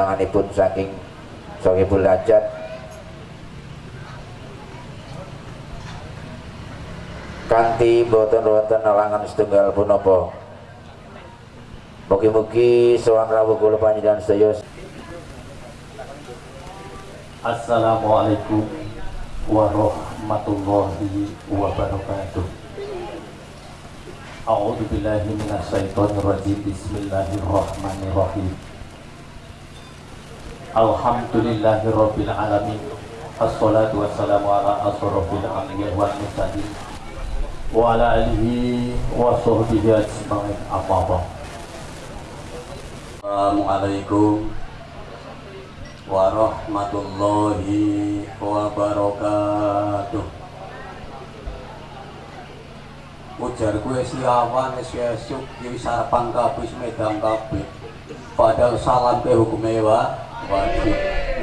undanganipun saking Sohibul Hajat kanti boten wonten alangan setunggal punapa. Mugi-mugi sowan rawuh kula panjenengan sedaya. Assalamualaikum warahmatullahi wabarakatuh. A'udzu billahi minasyaitonir rajim Bismillahirrahmanirrahim Alhamdulillahi rabbil alamin. Assalatu wassalamu ala asrofil anbiya wal mursalin. Wa ala alihi wa sahbihi ajma'in. Amma Assalamualaikum warahmatullahi wabarakatuh. Ujar gue siawan esuk di sarapan medang padahal salam ke hukum ewa wajib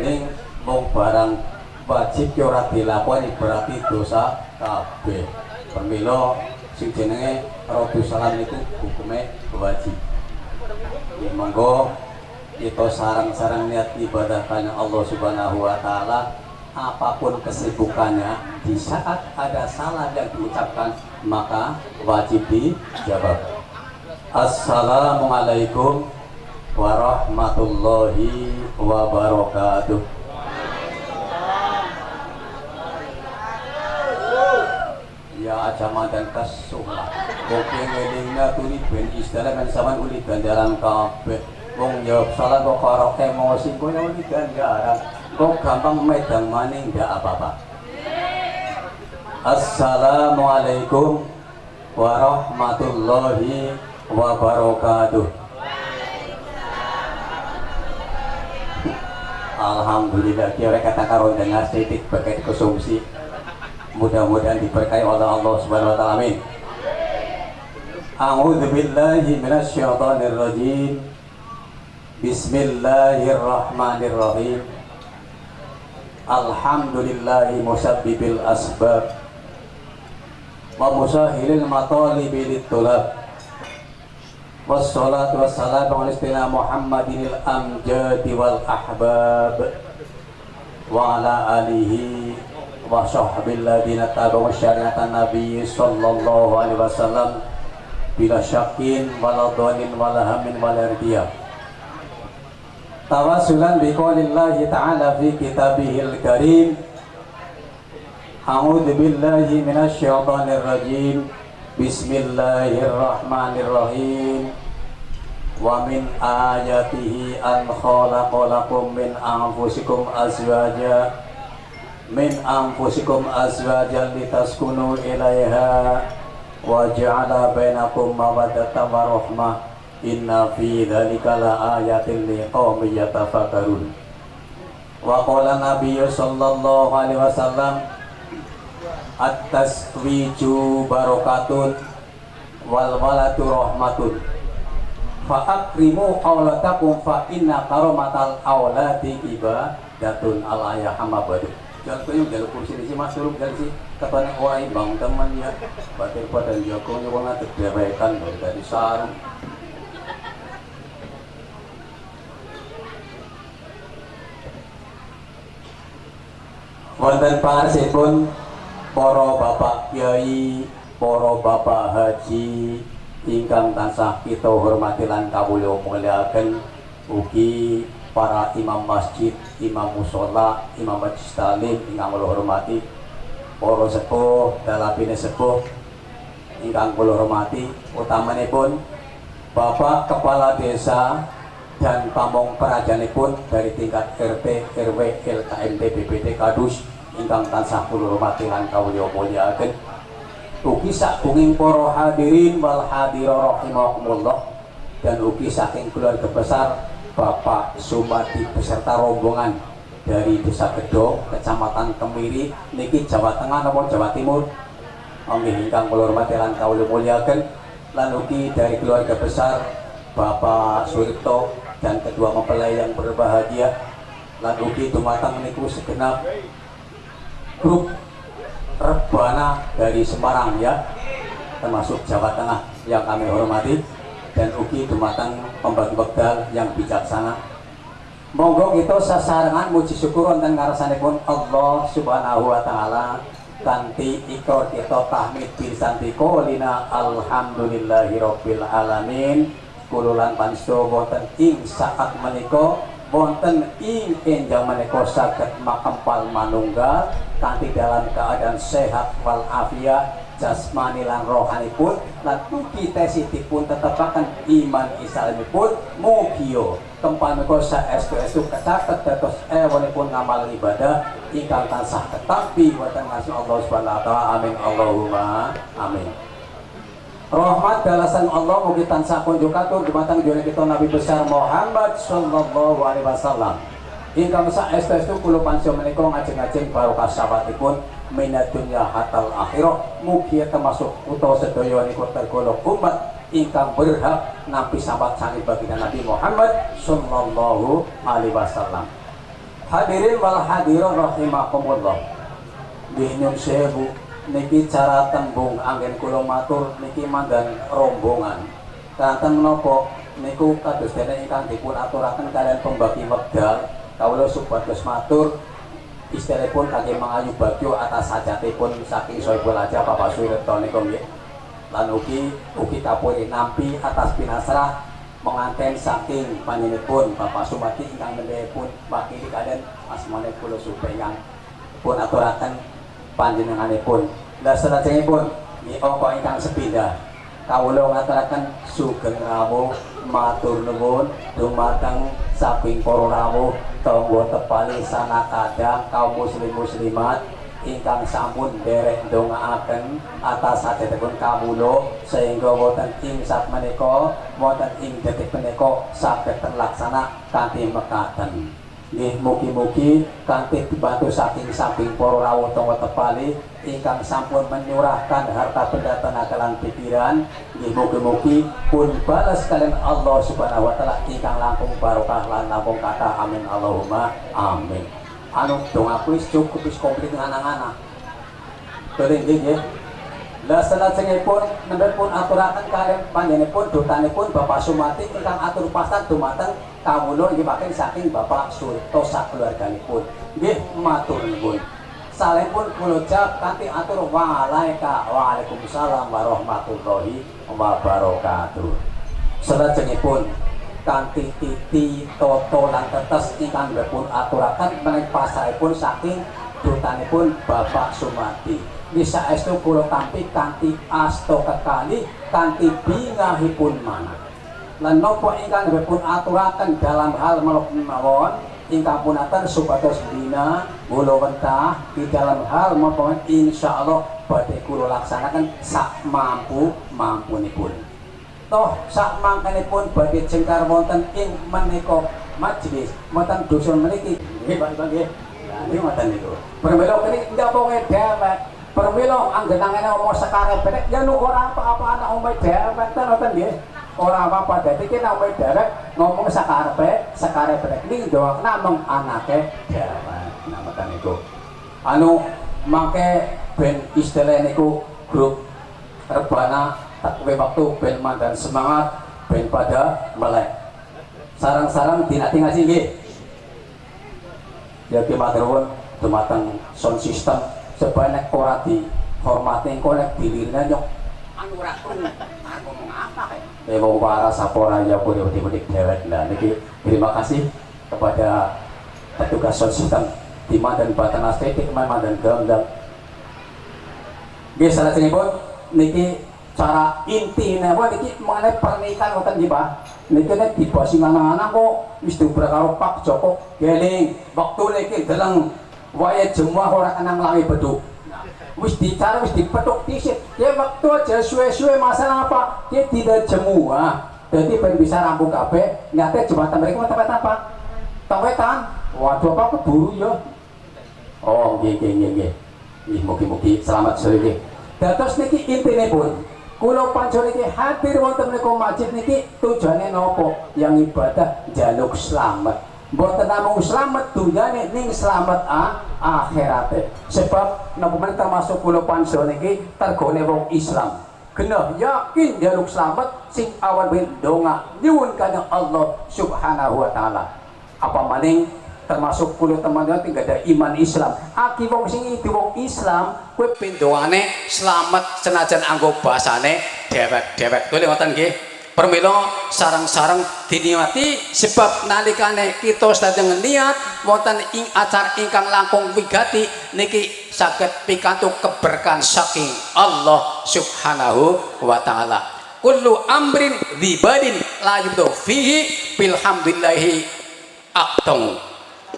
ning mong barang wajib ki ora dilakoni berarti dosa kabeh. Pemilo sing jenenge rodu salam itu hukumnya wajib. Monggo kita sarang-sarang niat ibadah karena Allah Subhanahu wa taala. Apa pun kesibukannya di saat ada salah yang diucapkan maka wajib dijawab. Assalamualaikum warahmatullahi wabarakatuh. Ya ajaman dan kesulah. Oke ngelingna tuli ben istilah kan sama uli ganjaran kabeh. Wong jawab salah kok karo emosi kok ya uli ganjaran Kok gampang medang maning ndak apa-apa. Assalamualaikum warahmatullahi wabarakatuh Alhamdulillah kira kata karo dengar sedikit pakai konsumsi. Mudah-mudahan diberkahi oleh Allah Subhanahu wa taala amin. A'udzu billahi minasyaitonir rajim Bismillahirrahmanirrahim. Alhamdulillahi musabbibil asbab wa musahilil matalibi litulab wassalatu wassalamu ala istina Muhammadinil amjadi wal ahbab wa ala alihi wa sahbihi alladhina tabi'u syariatan nabi sallallahu alaihi wasallam bila syakin wala dhanin wala hamin wala ardiyah tawasulan biqaulillahi ta'ala fi kitabihil karim. A'udzu billahi minasyaitonir rajim Bismillahirrahmanirrahim Wa min ayatihi an khalaqalakum min anfusikum azwaja min anfusikum azwajan litaskunu ilaiha wa ja'ala bainakum mawaddatan wa rahmah inna fi dzalika la ayatin liqaumin yatafakkarun wa qala nabiyyu sallallahu alaihi wasallam at-taswiju barakatun wal walatu rahmatun fa akrimu auladakum fa inna karamatal auladi ibadatun ala ya hamabadu Contohnya jalur kursi di sini. Masuk dari si katanya orang bang temannya batir pada Joko nyoba ngatur dewekan dari sarung. Wonten pun poro bapak kiai poro bapak haji ingkang tansah kita hormati lan kawula mulyakaken ugi para imam masjid, imam musola, imam majlis talim ingkang kula hormati, para sepuh, dalapine sepuh ingkang kula hormati, utamanipun Bapak Kepala Desa dan pamong pun dari tingkat RT, RW, LKMT, BPT, Kadus ingkang tansah kula hormati lan kawula mulyakaken. Ugi sakunging para hadirin wal hadira rahimakumullah. Dan ugi saking keluarga besar Bapak Sumadi beserta rombongan dari Desa Gedo, Kecamatan Kemiri, niki Jawa Tengah maupun Jawa Timur. Oke, ingkang kula hormati lan kawula lan ugi dari keluarga besar Bapak Suripto dan kedua mempelai yang berbahagia. Lan ugi dumateng niku segenap grup rebana dari Semarang ya. Termasuk Jawa Tengah yang kami hormati dan ugi dumateng pembagi bekal yang bijaksana. Monggo kita sasarengan muji syukur wonten ngarsanipun Allah Subhanahu wa taala. Kanthi ikrar kita tahmid bilsantika lina alhamdulillahirabbil alamin. Kululan pansto wonten ing saat menika. Wonten ing enjang menika saged makempal manunggal kanthi dalam keadaan sehat wal afiat jasmani lan rohani pun lan mugi tesitipun tetepaken iman islamipun mugiyo tempat menika saestu-estu kecatet dados ewonipun ngamal ibadah ingkang tansah tetapi wonten ngasih Allah Subhanahu wa taala. Amin. Allahumma amin. Rahmat dalasan Allah mugi tansah kunjuk katur dumateng junjungan kita Nabi besar Muhammad sallallahu alaihi wasallam ingkang saestu-estu kula pansya menika ngajeng-ajeng barokah sahabatipun minat dunia hatal akhirah mugia termasuk utawa sedaya niku tergolong umat ingkang berhak nampi sambat sangi baginda Nabi Muhammad sallallahu alaihi wasallam. Hadirin wal hadirin rahimakumullah. Binyun sewu niki cara tembung angin kula matur niki mandan rombongan. Kanten menapa niku kados dene ingkang dipun aturaken kalian pembagi wekdal kawula supados matur istilahipun kaki mengayu bagyo atas sajatipun saking soibul aja Bapak Suwirto niku nggih. Lan ugi ugi kapuri nampi atas pinasrah menganten saking panjenenganipun Bapak Sumati ingkang mendhepun wakili kalian asmane kula supaya pun aturaken panjenenganipun. Lah salajengipun nggih angka ingkang sepindah. Kawula ngaturaken sugeng rawuh matur nuwun dumateng saking para rawuh tangga tepali sana kadang kaum muslim muslimat ingkang sampun derek ndongaaken atas sadhetipun kawula sehingga wonten ing sak menika wonten ing detik menika saged terlaksana kanthi mekaten nggih mugi-mugi kanthi dibantu saking samping para rawuh tangga tepali ingkang sampun menyurahkan harta benda tenaga lan pikiran. Nggih mugi-mugi pun balas kalian Allah Subhanahu wa taala ingkang langkung barokah lan langkung kata amin. Allahumma amin. Anu dong aku wis cukup wis komplit dengan anak-anak. Betul nggih nggih. Lah salajengipun nembe pun aturaken kalian panjenenganipun dutanipun Bapak Sumati ingkang atur pasan dumateng kawula nggih makin saking Bapak Surto sakeluarganipun nggih matur nuwun. Saleh pun kula jawab kanthi atur walaika waalaikumsalam warahmatullahi wabarakatuh. Salajengipun kanthi titi toto lan tetes ingkang pun aturaken menawi pasaripun saking dutanipun Bapak Sumati bisa estu kula tampi kanthi asto kekali kanthi bingahipun mana lan napa ingkang pun aturaken dalam hal melok mawon ingkang punaken supados bina kula wentah di dalam hal maupun insyaallah badhe kula laksanaken sak mampu mampunipun. Toh sak mangkanipun badhe jengkar wonten ing menika majelis wonten dusun meniki nggih nggih. Nah, ini ngoten niku. Permelo kene ndapone dewek Permilo anggenangane omong sekarang ya nu ora apa-apa anak dewek ten ngoten nggih. Ora apa-apa dadi ki nek omong dewek ngomong sakarepe, sakarepe ning namung anake dewek. Nah ngoten niku. Anu make ben istilah niku grup rebana takwe waktu ben mandan semangat ben pada melek. Sarang-sarang dinati ngasih nggih. Ya ki matur dumateng sound system sebanyak ora dihormati engko nek dilirine nyok anu apa kayak para sapora ya pudik-pudik dewek nah niki terima kasih kepada petugas sound system Tima dan Batan Estetik Mama dan Ganggang Nggih salajengipun niki cara inti napa niki mengenai pernikahan wonten nggih Pak. Niki nek dibasi anak-anak kok dibrak karo Pak Joko. Geling waktu niki deleng waya jemwah ora kenang langi beduk wis dicara wis dipetuk tisit ya waktu aja suwe-suwe masalah apa? Dia tidak jemuah jadi pengen bisa rampung kabeh nyata jembatan mereka tempat apa tawetan waduh apa keburu ya. Oh nggih nggih nggih nggih. Ih mugi-mugi. Selamat sore dados niki intine pun kula pancen niki hadir wonten menika masjid niki tujuane nopo? Yang ibadah jaluk selamat Mboten namung selamat dunyane ning selamat ah, akhirate. Sebab napa men termasuk kula panso niki tergone wong Islam. Genah yakin jaluk selamat sing awan ben donga nyuwun kanjeng Allah Subhanahu wa taala. apa maning termasuk kulit teman-teman tinggal ada iman Islam aki wong sing itu wong Islam kue pindoane selamat senajan anggo basane dewek-dewek boleh ngoten nggih permilo sarang-sarang diniati sebab nalikane kita sedang niat wonten ing acar ingkang langkung wigati niki saged pikantuk keberkahan saking Allah Subhanahu wa taala. Kullu amrin dzibadin la yubdu fihi bilhamdillahi aqtong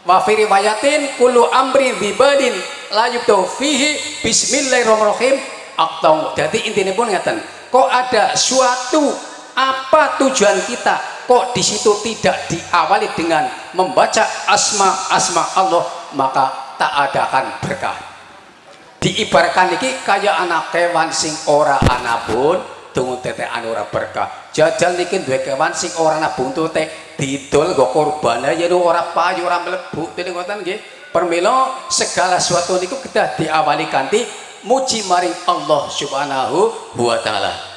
wa fi riwayatin kullu amri dzibadin la yubtu fihi bismillahirrahmanirrahim aqtau jadi intinya pun ngeten kok ada suatu apa tujuan kita kok di situ tidak diawali dengan membaca asma asma Allah maka tak adakan berkah. Diibaratkan ini kayak anak kewan sing ora anapun tunggu tete anura berkah. Jajal niki duwe kewan sing ora ana buntute didol go korban. Ya ora payu ora mlebu dene ngoten nggih. Permila segala sesuatu niku kita diawali kanthi muji maring Allah Subhanahu wa taala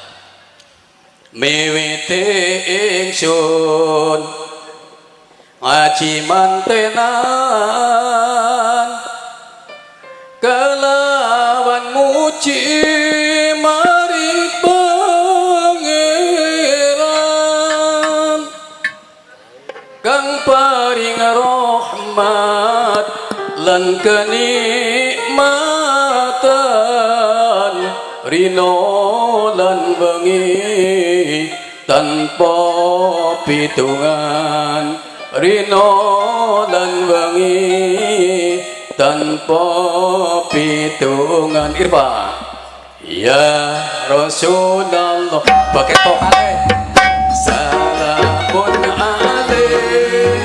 miwiti ingsun ngaji mantenan kelawan rahmat lan kenikmatan rino lan bengi tanpa pitungan rino lan bengi tanpa pitungan. Irfa ya Rasulullah pakai tokale salamun alaih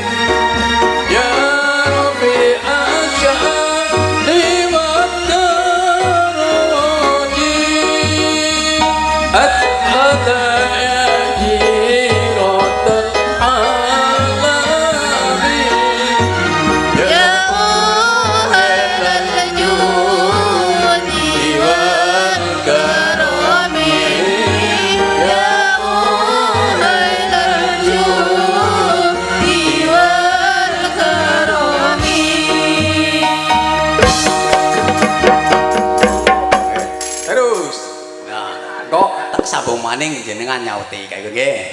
maning jenengan nyauti kayak gini.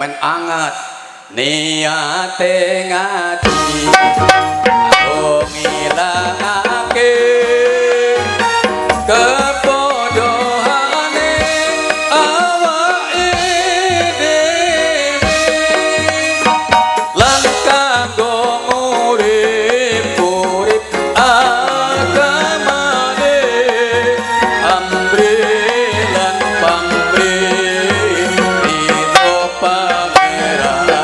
Men anget. Niate ngati. Aku Hera.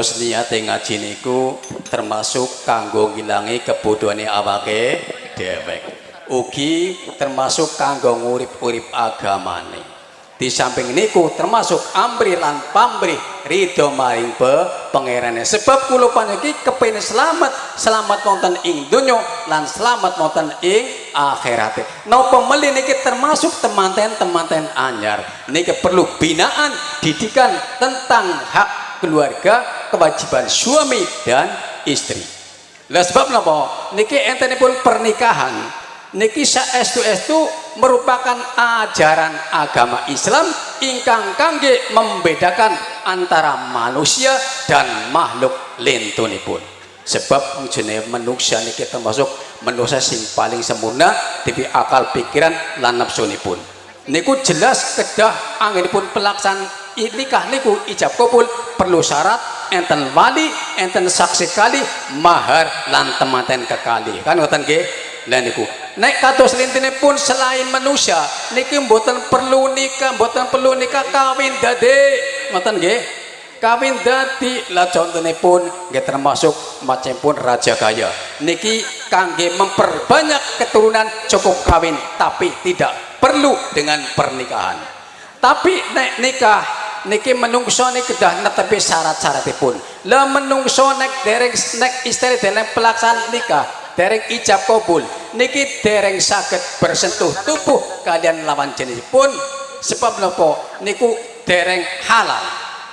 Dados niate ngaji niku termasuk kanggo ngilangi kebodohane awake dhewek. Ugi termasuk kanggo ngurip-urip agamane. Di samping niku termasuk amri lan pamri ridho maring pe pangerane. Sebab kula paniki kepengin selamat selamat wonten ing donya lan selamat wonten ing akhirate. Napa meli niki termasuk temanten-temanten anyar? Niki perlu binaan didikan tentang hak keluarga kewajiban suami dan istri. Lah sebab napa? Niki entenipun pernikahan. Niki saestu-estu merupakan ajaran agama Islam ingkang kangge membedakan antara manusia dan makhluk lintunipun sebab jenenge manusia niki termasuk manusia sing paling sempurna tipi akal pikiran lan nafsunipun niku jelas kedah anginipun pelaksanaan nikah niku ijab kabul perlu syarat enten wali enten saksi kali mahar lan tematen kekali. Kan ngoten nggih? Lha niku. Nek kados lintine pun selain manusia niki mboten perlu nikah mboten perlu nikah kawin dade ngoten nggih? Kawin dadi. Lah contohnya pun nggih termasuk macam pun raja kaya niki kangge memperbanyak keturunan cukup kawin tapi tidak perlu dengan pernikahan. Tapi nek nikah niki menungso niki kedah netepi syarat-syaratipun lah menungso nek dereng nek istri dereng pelaksanaan nikah dereng ijab kabul. Niki dereng saged bersentuh tubuh kalian lawan jenisipun sebab nopo? Niku dereng halal.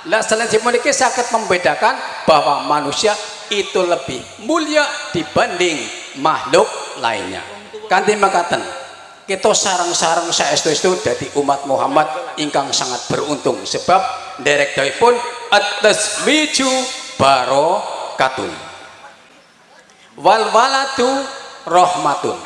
Lah selain memiliki sakit membedakan bahwa manusia itu lebih mulia dibanding makhluk lainnya. Kanti makaten kita sarang-sarang saestu itu dari umat Muhammad ingkang sangat beruntung. Sebab derek pun atas wiju barokatun wal waladu rahmatun.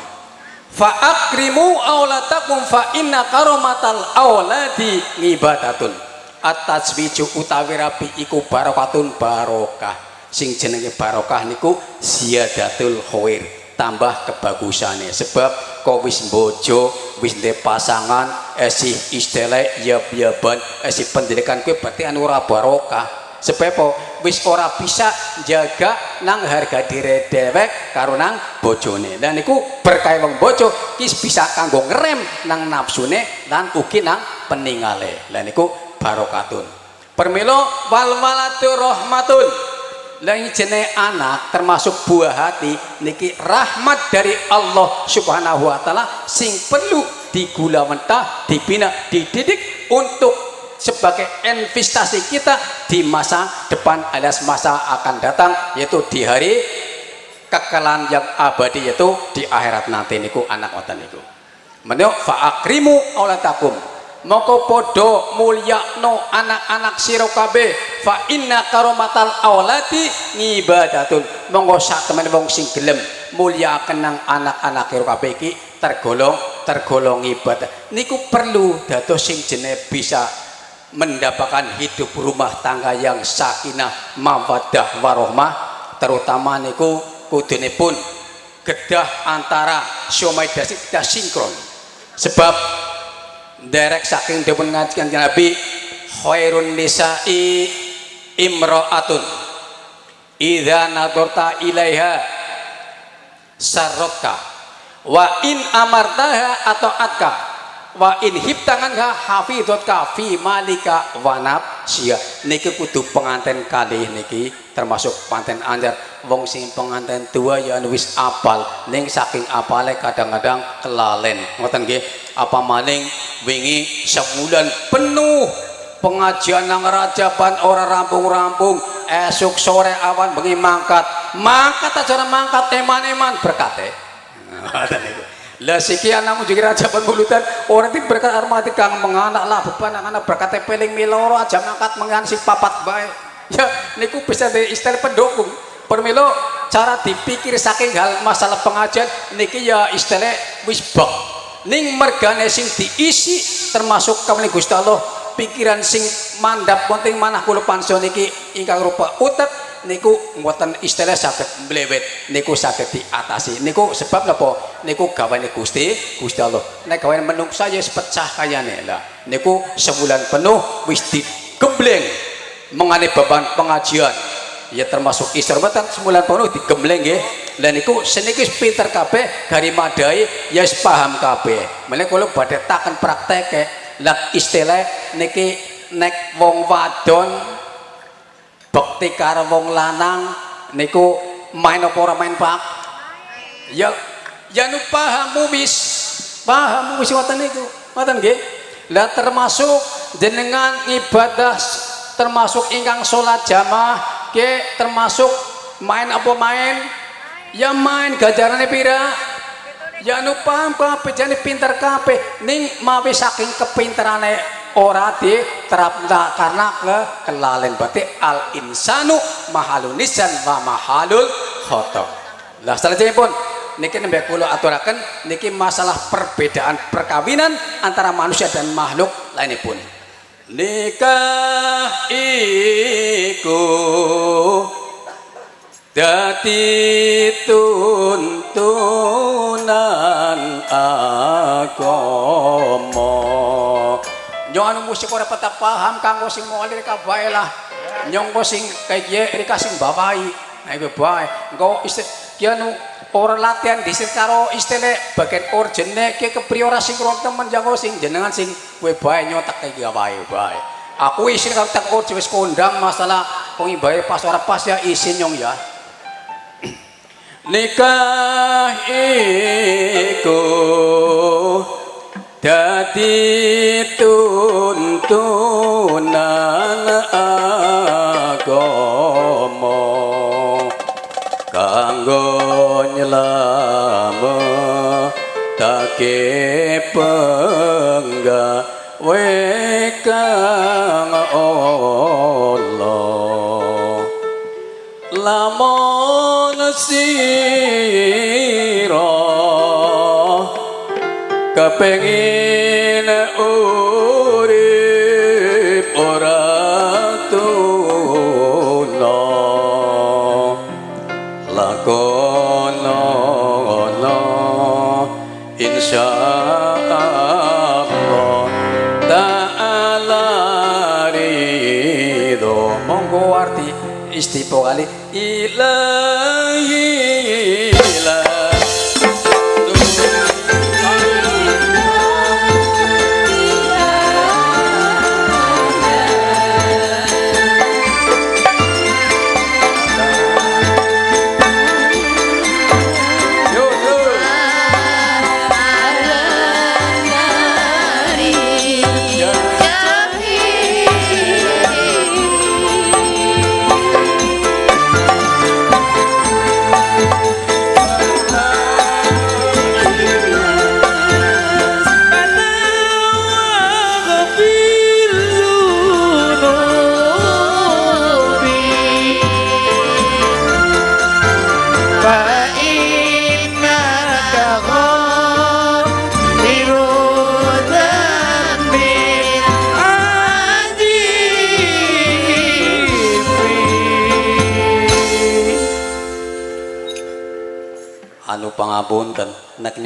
Fa akrimu aulatakum fa inna karomatal auladi ngibadatun. Atas wiju utawi rapi iku barokatun barokah. Sing jenenge barokah niku ziyadatul khair tambah kebagusane. Sebab kau wis bojo wis de pasangan esi istele yab yaban esi pendidikan kue berarti anu ora barokah. Sebab wis ora bisa jaga nang harga diri dewek karo nang bojone. Dan niku berkait wong bojo kis bisa kanggo ngerem nang nafsune lan ugi nang peningale. Lan niku barokatun. Permilo wal walatu rahmatun lagi jenis anak termasuk buah hati niki rahmat dari Allah subhanahu wa ta'ala sing perlu digula mentah dibina dididik untuk sebagai investasi kita di masa depan alias masa akan datang yaitu di hari kekalahan yang abadi yaitu di akhirat nanti niku anak watan niku. Menurut fa'akrimu aulatakum moko podo mulyakno anak-anak kabeh. Fa inna karomatal auladi ngibadatun. Monggo temen wong sing gelem mulya kenang anak-anak kabeh iki tergolong tergolong ibadah niku perlu dados sing jene bisa mendapatkan hidup rumah tangga yang sakinah mawaddah warohmah. Terutama niku kudune pun gedah antara syomai dasi kita sinkron. Sebab derek saking dipun ngajikan Nabi khairun nisa'i imra'atun idza nadorta ilaiha sarroka wa in amartaha atau atka wa in hibtanganha hafidhotka fi malika wanab. Sia niki kudu pengantin kali niki termasuk panten anyar. Wong sing pengantin tua ya wis apal ning saking apale kadang-kadang kelalen. Ngoten nggih? Apa maning wingi sebulan penuh pengajian nang rajaban ora rampung-rampung esok sore awan bengi mangkat. Mangkat aja mangkat eman-eman berkate. Ngoten niku lah sekian namun juga raja pembulutan orang itu berkat armati kang menganak lah beban anak berkat peling miloro aja mangkat mengan si papat baik. Ya niku bisa di istilah pendukung. Permilo cara dipikir saking hal masalah pengajian niki ya istilah wis bak ning mergane sing diisi termasuk kawani Gusti Allah pikiran sing mandap penting manah kula panso niki ingkang rupa utet niku mboten istilah saged mlewet niku saged diatasi. Niku sebab napa? Niku gawane Gusti Gusti Allah. Nek gawane menungsa ya pecah kayane. Lah niku sebulan penuh wis digembleng mengane beban pengajian. Ya termasuk mboten sebulan penuh digembleng nggih. Lha niku seniki pinter kabeh gari madai ya paham kabeh. Meneh kula badhe taken prakteke lah istilah niki nek wong wadon bekti karo wong lanang niku main apa ora main pak? Ya ya nu paham wis paham wis ngoten niku. Ngoten nggih? Lah termasuk jenengan ibadah termasuk ingkang salat jamaah ke termasuk main apa main? Ya main gajarane pira? Ya nu paham kabeh jane pinter kabeh. Ning mawi saking kepinterane ora diterap nah, karena ke kelalen berarti al insanu mahalun nisan wa mahalul khotok lah pun niki nembe kula aturaken niki masalah perbedaan perkawinan antara manusia dan makhluk lainipun. Nikah iku dadi tuntunan agama Yung anong musik ko rapat paham kang sing mga lirika bae lah. Yung ko sing kay kye rika sing babae. Ay babae. Ngo istil. Kaya nu orang latihan di karo istilah bagian urgentnya kayak kepriora sing kurang teman jago sing jenengan sing gue bae nyotak kayak gak bae bae. Aku isin kalau tak urgent wes kondang masalah kong ibae pas ora pas ya isin nyong ya. Nikah iku dadi tuntunan agama kanggo nyelametake penggawe kang Allah. Lamun sira kepengin urip ora tuna lakono insya Allah ta'ala ridho. Monggo arti istipo kali ilahi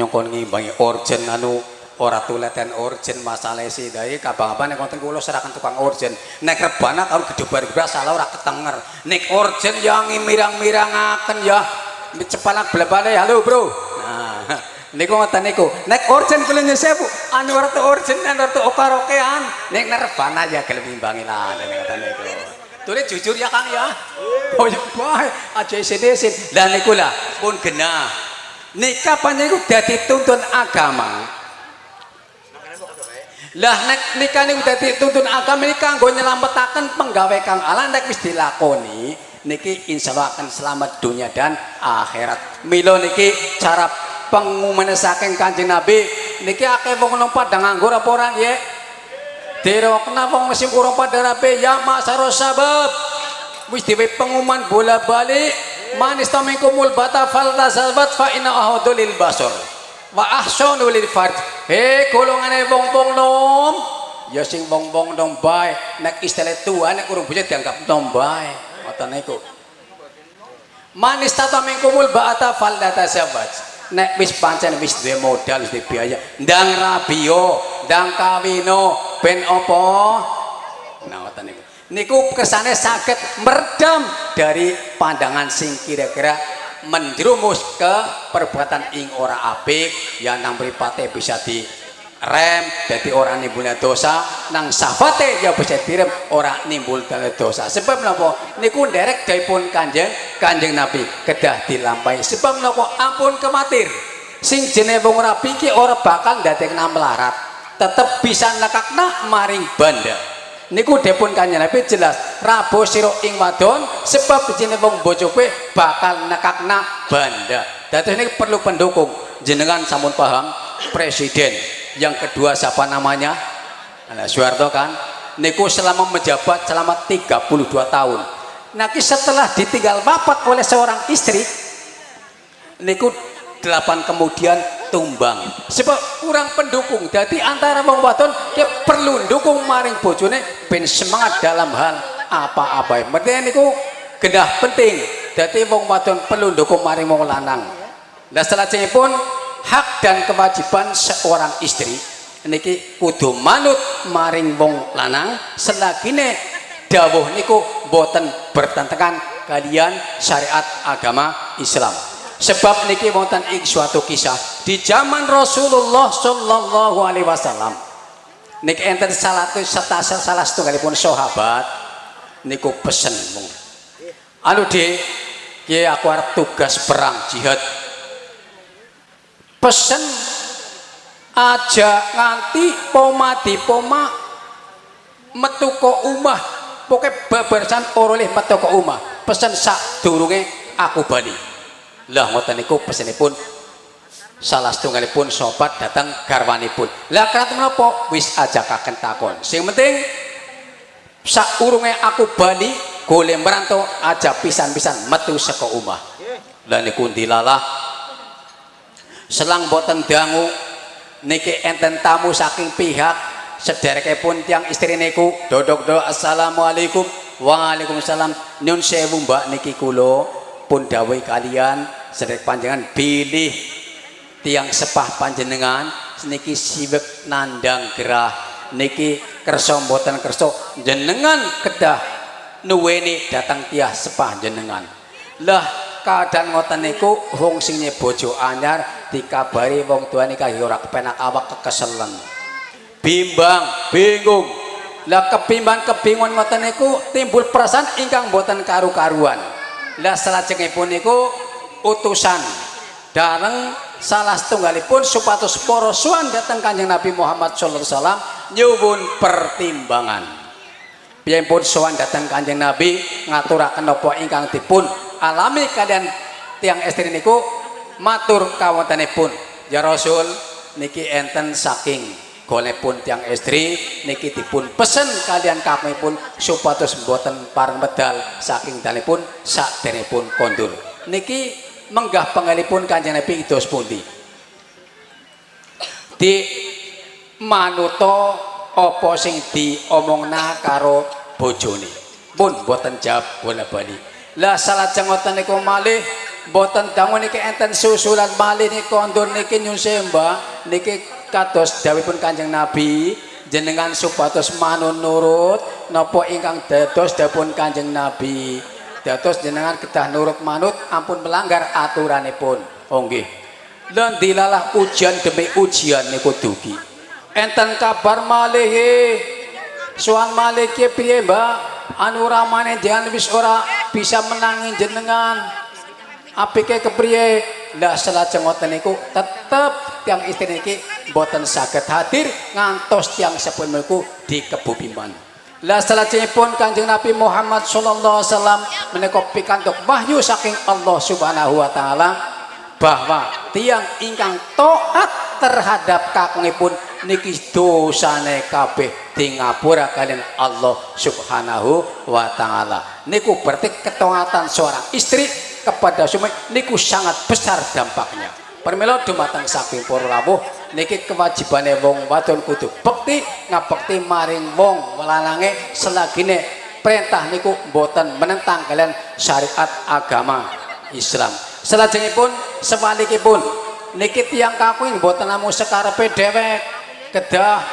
nyongkon ngimbangi orjen anu ora tuleten orjen masalah si dai kabang-abang nek wonten kula serakan tukang orjen. Nek rebana karo gedobar gebrak salah ora ketenger. Nek orjen yang mirang-mirangaken ya. Cepanak blebane halo bro. Nah niku ngoten niku. Nek orjen kula nyesewu anu ora tu orjen anu ora tu okarokean nek rebana ya gelem ngimbangi lah ngoten niku. Tulis jujur ya Kang ya. Oh ya bae aja isin-isin. Lah niku lah pun genah. Nikah panjenengan dadi tuntun agama. Lah nek nikah niku dadi tuntun agama niki kanggo nyelametake penggawe Kang Allah nek wis dilakoni niki insyaallah akan selamat dunia dan akhirat. Milo niki cara pengumuman saking Kanjeng Nabi niki akeh wong nang padang nganggur apa ora nggih? Dero kenapa musim kurang pada rapi ya masalah sabab wis diwe pengumuman bola balik manis tamikumul bata fal tasabat fa inna ahadulil basor wa ahsanu lil fard. He golongane wong-wong nom. Ya sing wong-wong nom bae. Nek istilah tua nek urung bisa dianggap nom bae. Ngoten niku. Manis tamikumul bata fal tasabat nek wis pancen wis duwe modal wis biaya. Ndang rabio ndang kawino. Ben apa? Nah niku kesane saged meredam dari pandangan sing kira-kira menjerumus ke perbuatan ing ora apik yang nang mripate bisa di rem jadi orang nimbulnya dosa. Nang safate ya bisa direm orang nimbul dosa. Sebab napa? Niku derek pun kanjeng kanjeng nabi kedah dilampai sebab napa? Ampun kematir. Sing jenenge wong rapi ki ora bakal ndadekna melarat tetep bisa nekakna maring banda niku dipun kanjeng nabi jelas rabo sira ing wadon sebab jenenge wong bojo bakal nekakna banda dadi ini perlu pendukung. Jenengan sampun paham presiden. Yang kedua siapa namanya? Nah, Soeharto kan? Niku selama menjabat selama 32 tahun. Nanti setelah ditinggal bapak oleh seorang istri. Niku delapan kemudian tumbang. Sebab kurang pendukung. Jadi antara wong wadon dia perlu dukung maring bojone ben semangat dalam hal apa-apa. Penting niku genah penting. Jadi wong wadon perlu dukung maring wong lanang. Nah selanjutnya pun hak dan kewajiban seorang istri niki kudu manut maring wong lanang. Selagine dawuh niku boten bertentangan kalian syariat agama Islam sebab niki wonten ing suatu kisah di zaman Rasulullah Shallallahu Alaihi Wasallam. Niki enten salah satu salah salah setunggalipun sahabat niku pesen mung. Anu de ki aku arep tugas perang jihad. Pesen aja nganti poma di poma metu ko umah pokoknya babarsan oroleh metu ko umah pesen sak durunge aku bali lah ngoten niku pesenipun. Salah setunggalipun sobat datang garwanipun. Lah kenapa menapa? Wis ajakaken takon. Sing penting sak urunge aku bali golek merantau aja pisan-pisan metu saka omah. Lah niku dilalah. Selang boten dangu niki enten tamu saking pihak sederekipun tiang istri niku. Dodok do assalamualaikum. Waalaikumsalam. Nyun sewu mbak niki kulo pun dawai kalian sedek panjangan pilih tiang sepah panjenengan. Niki siwek nandang gerah. Niki kerso mboten kerso jenengan kedah nuweni datang tiah sepah jenengan. Lah keadaan ngoten niku wong sing bojo anyar dikabari wong tua nikah ora kepenak awak kekeselen. Bimbang bingung. Lah kebimbang kebingungan ngoten niku timbul perasaan ingkang boten karu-karuan. Lah salajengipun niku utusan. Dareng salah setunggalipun para suwan datang kanjeng Nabi Muhammad sallallahu alaihi wasallam nyuwun pertimbangan. Pun suwan datang kanjeng Nabi ngaturaken napa ingkang dipun alami kalian tiang estri niku matur kawontenipun ya Rasul niki enten saking golekpun tiang istri niki dipun pesen kalian kami pun supados mboten pareng medal saking dalipun pun kondur. Niki menggah pengalipun kanjeng Nabi idos pundi di manuto apa sing diomongna karo bojone? Pun boten jawab bola bali lah salah ngoten niku malih boten dangu niki enten susulan malih niki kondur niki nyun sembah niki kados dawuhipun Kanjeng Nabi jenengan supados manun nurut napa ingkang dados dapun Kanjeng Nabi dados jenengan kedah nurut manut ampun melanggar aturanipun. Oh nggih. Lan dilalah ujian demi ujian niku dugi. Enten kabar malih soal malih piye Mbak? Anu ramane jangan wis ora bisa menangi jenengan. Apike kepriye? Lah selajeng ngoten niku tetep tiang istri niki boten saged hadir ngantos tiang sepun niku di kebubiman lah pun Kanjeng Nabi Muhammad sallallahu alaihi wasallam menika pikantuk wahyu saking Allah Subhanahu wa taala bahwa tiang ingkang taat terhadap kakungipun niki dosane kabeh di ngapura kalian Allah Subhanahu wa taala. Niku berarti ketaatan seorang istri kepada suami niku sangat besar dampaknya permelo dumateng saking rawuh. Niki kewajibane wong wadon kudu bekti ngabekti maring wong lanange selagine perintah niku mboten menentang kalian syariat agama Islam. Selajengipun sebalikipun niki tiang kakuing mboten namung sekarepe dhewek kedah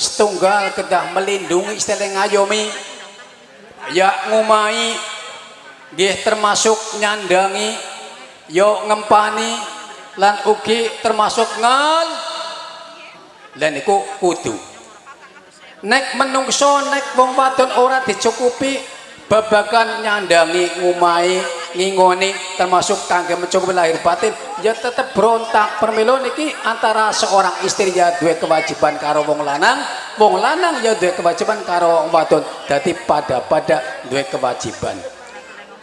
setunggal kedah melindungi istilah ngayomi ya ngumai nggih termasuk nyandangi yo ngempani lan ugi termasuk ngal. Lan iku kudu. Nek menungso nek wong wadon ora dicukupi babagan nyandangi ngumai ngingoni termasuk kangge mencukupi lahir batin ya tetep berontak. Permilo niki antara seorang istri ya dua kewajiban karo wong lanang wong lanang ya dua kewajiban karo wong wadon. Dadi pada pada dua kewajiban.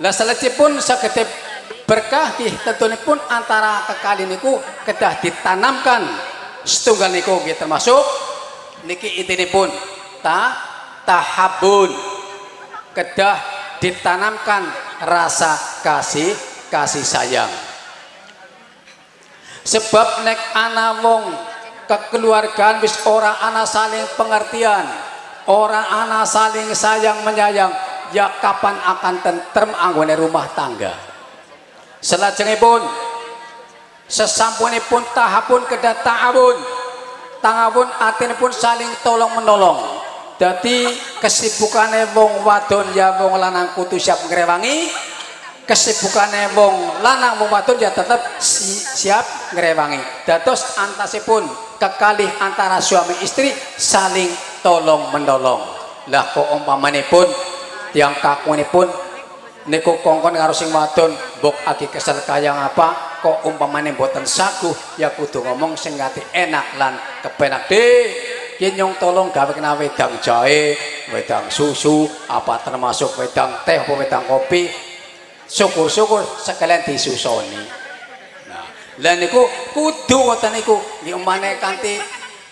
Lah pun saketip berkah tentunya pun antara kekali niku kedah ditanamkan. Setunggal niku termasuk niki pun ta tahabun. Kedah ditanamkan rasa kasih kasih sayang. Sebab nek ana wong kekeluargaan wis ora ana saling pengertian ora ana saling sayang menyayang ya kapan akan tentrem anggone rumah tangga selajengipun sesampunipun tahapun kedah ta'awun ta'awun pun saling tolong menolong jadi kesibukannya wong wadon ya wong lanang kudu siap ngrewangi kesibukannya wong lanang wong wadon ya tetap si, siap ngrewangi. Dados antasipun kekalih antara suami istri saling tolong menolong lah kok umpamanipun tiang kakunipun niku kongkon karo sing wadon mbok agi kesel kayang apa? Kok umpamane mboten sagu ya kudu ngomong sing ngati enak lan kepenak. De nyong tolong gawe kena wedang jahe wedang susu apa termasuk wedang teh apa wedang kopi. Syukur-syukur sekalian disusoni. Nah lan niku kudu ngoten niku umpamane kanthi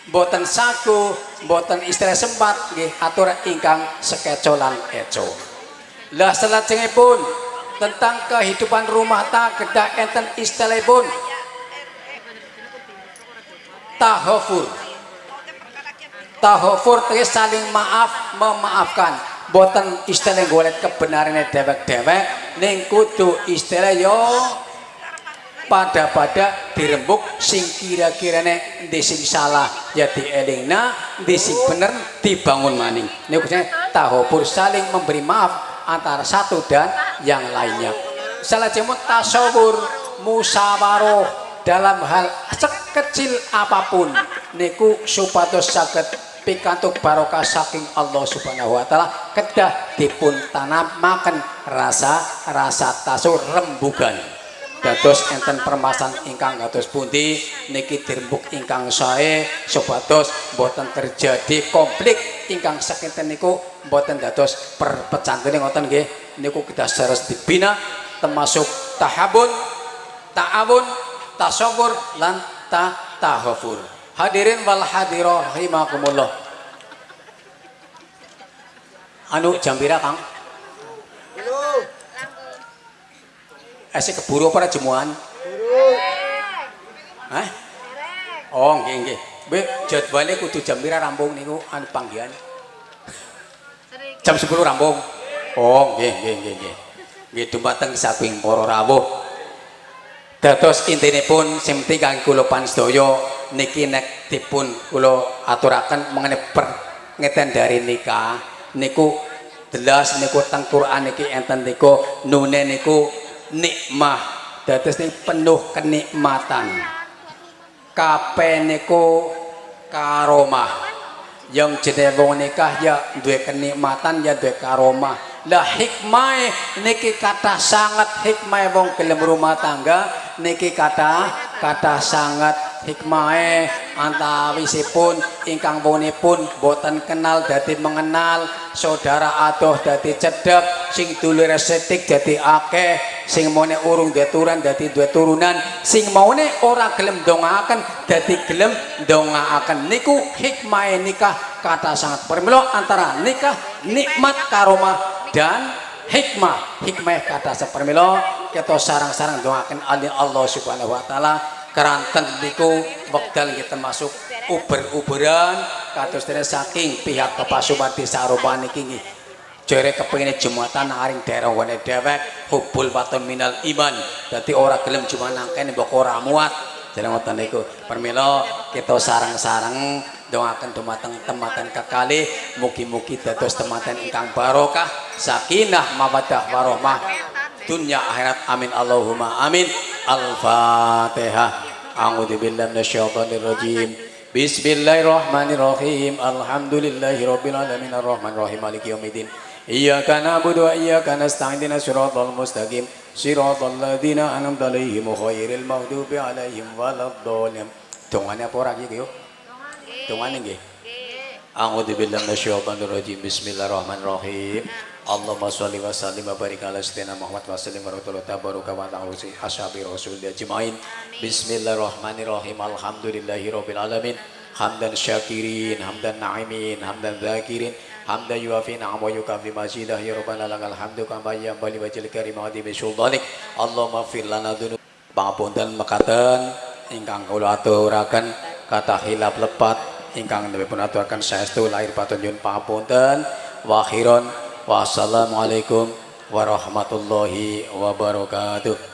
mboten sagu mboten istilah sempat nggih atur ingkang sekecolan eco lah pun tentang kehidupan rumah tangga enten istilahipun. Tahofur. Tahofur itu saling maaf memaafkan. Boten istilah golek kebenaran dewek-dewek ning kudu istilah yo pada-pada dirembuk sing kira-kirane di sing salah ya dielingna di sing bener dibangun maning. Niku tahofur saling memberi maaf antara satu dan yang lainnya. Salah jemut tasawur musawaroh dalam hal sekecil apapun. Niku supados saged pikantuk barokah saking Allah Subhanahu wa taala. Kedah dipun tanamaken rasa rasa tasawur rembugan dados enten permasalahan ingkang dados pundi niki dirembuk ingkang sae supados boten terjadi konflik ingkang sakinten niku boten dados perpecahan ngoten nggih. Niku kita seres dibina termasuk tahabun ta'awun tasawur lan ta tahafur hadirin wal hadirah rahimakumullah anu jambira kang Ese keburu apa jemuan? Hah? Oh, nggih nggih. Be jadwale kudu jam pira rampung niku anu panggihan? Jam 10 rampung. Oh, nggih nggih nggih nggih. Nggih dumateng saking para rawuh. Dados intinipun sing penting kangge kula pansedaya niki nek dipun kula aturaken mengenai per ngeten dari nikah niku jelas niku teng Quran niki enten niku nune niku nikmah. Dados penuh kenikmatan. Kabeh niku karomah. Yang jenenge wong nikah ya duwe kenikmatan ya duwe karomah. Lah hikmah niki kata sangat. Hikmah wong gelem rumah tangga niki kata kata sangat hikmah antawisipun ingkang pun boten kenal dadi mengenal saudara adoh dadi cedek sing dulur setik dadi akeh sing maune urung duwe turunan dadi duwe turunan sing maune ora gelem dongaaken dadi gelem dongaaken niku hikmah nikah kata sangat permelo antara nikah nikmat karomah dan hikmah. Hikmah kata sepermelo kita sarang-sarang doakan Allah subhanahu wa ta'ala keranten niku wekdal nggih termasuk uber-uberan kados dene saking pihak Kepasuman Desa Aropan niki nggih. Jere kepengine jumatan aring daerah wene dewek hubul watun minal iman. Dadi ora gelem cuma nangkene mbok ora muat. Jere ngoten niku. Permila kita sarang-sarang doakan dumateng tematan kekali mugi-mugi dados tematan ingkang barokah sakinah mawaddah warahmah dunia akhirat amin. Allahumma amin. Al-fatihah a'udzu billahi minasyaitonir rajim Bismillahirrahmanirrahim Alhamdulillahi rabbil alamin arrahmanir rahim maliki yaumiddin Iyyaka na'budu wa iyyaka nasta'in ihdinas siratal mustaqim siratal ladzina an'amta 'alaihim ghairil maghdubi 'alaihim waladdallin Dongane apa ora iki yo? Dongane nggih. A'udzu billahi minasyaitonir rajim Bismillahirrahmanirrahim Allahumma sholli wa sallim wa barik ala sayyidina Muhammad wa sallim wa rahmatullahi tabaraka wa ta'ala ashabi rasul ajmain. Bismillahirrahmanirrahim. Alhamdulillahi rabbil alamin. Hamdan syakirin hamdan na'imin hamdan zakirin. Hamdan yuafi na'am wa yukafi majidah ya rabbana lakal hamdu kama karim wa di sultanik. Allahumma fir lana dhunub. Pangapunten mekaten ingkang kula aturaken kata hilap lepat. Ingkang dipun aturaken saestu lahir batin nyuwun pamunten wa akhiron wassalamualaikum warahmatullahi wabarakatuh